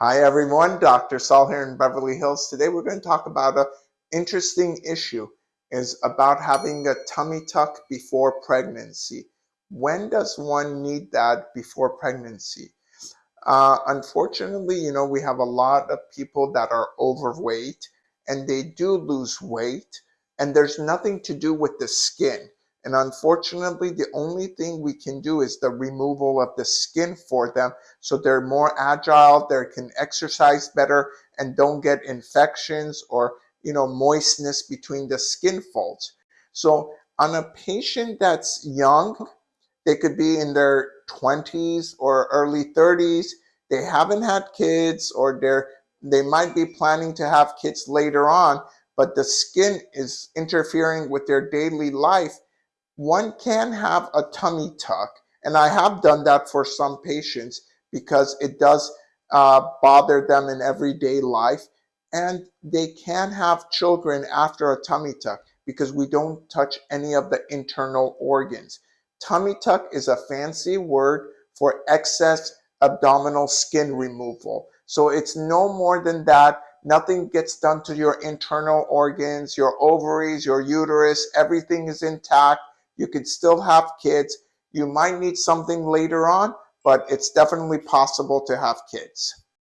Hi everyone, Dr. Saul here in Beverly Hills. Today we're going to talk about an interesting issue is about having a tummy tuck before pregnancy. When does one need that before pregnancy? Uh, unfortunately, you know, we have a lot of people that are overweight and they do lose weight and there's nothing to do with the skin. And unfortunately, the only thing we can do is the removal of the skin for them so they're more agile, they can exercise better and don't get infections or you know moistness between the skin folds. So on a patient that's young, they could be in their 20s or early 30s, they haven't had kids or they're they might be planning to have kids later on, but the skin is interfering with their daily life one can have a tummy tuck, and I have done that for some patients because it does uh, bother them in everyday life. And they can have children after a tummy tuck because we don't touch any of the internal organs. Tummy tuck is a fancy word for excess abdominal skin removal. So it's no more than that. Nothing gets done to your internal organs, your ovaries, your uterus, everything is intact you could still have kids. You might need something later on, but it's definitely possible to have kids.